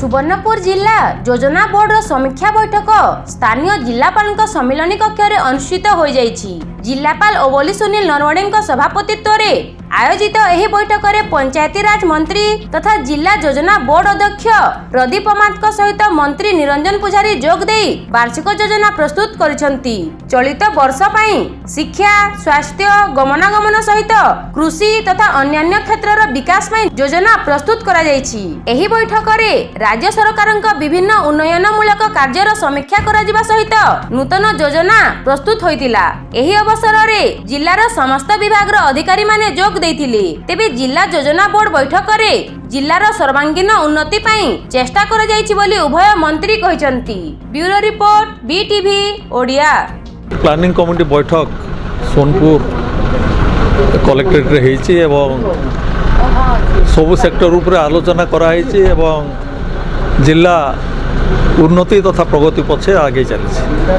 ସୁବର୍ଣ୍ଣପୁର ଜିଲ୍ଲା ଯୋଜନା ବୋର୍ଡର ସମୀକ୍ଷା ବୈଠକ ସ୍ଥାନୀୟ ଜିଲ୍ଲାପାଳଙ୍କ ସମ୍ମିଳନୀ କକ୍ଷରେ ଅନୁଷ୍ଠିତ ହୋଇଯାଇଛି ଜିଲ୍ଲାପାଳ ଓବଲି ସୁନୀଲ ନରୱାଡେଙ୍କ ସଭାପତିତ୍ୱରେ আয়োজিত এই বৈঠকরে পঞ্চায়েতিরাজ মন্ত্রী তথা জেলা যোজনা বোর্ড অধ্যক্ষ প্রদীপ অমাতক সহিত মন্ত্রী নিরঞ্জন পূজারী যোগ দেই বার্ষিক যোজনা প্রস্তুত করেছেন চলিত বর্ষ পাই শিক্ষা স্বাস্থ্য গমনাগমন সহিত কৃষি তথা অন্যান্য ক্ষেত্রর বিকাশ পাই যোজনা প্রস্তুত করা যাইছি এই বৈঠকরে রাজ্য সরকারଙ୍କ বিভিন্ন উন্নয়নমূলক কার্যর সমীক্ষা করা সহিত নূতন যোজনা প্রস্তুত হয়েছিল এই অবসরের জেলার সমস্ত বিভাগর অধিকারী মানে যোগ ଦେଇଥିଲେ ତେବେ ଜିଲ୍ଲା ଯୋଜନା ବୋର୍ଡ ବୈଠକରେ ଜିଲ୍ଲାର ସର୍ବାଙ୍ଗୀନ ଉନ୍ନତି ପାଇଁ ଚେଷ୍ଟା କରାଯାଇଛି ବୋଲି ଉଭୟ ମନ୍ତ୍ରୀ କହିଛନ୍ତି bureau report BTV Odia planning committee ବୈଠକ ସୋନପୁର କଲେକ୍ଟରେଟ୍ରେ ହେଇଛି ଏବଂ ସବୁ ସେକ୍ଟର ଉପରେ ଆଲୋଚନା କରାହେଇଛି ଏବଂ ଜିଲ୍ଲା ଉନ୍ନତି ତଥା ପ୍ରଗତି ପଛେ ଆଗେଇ ଚାଲିଛି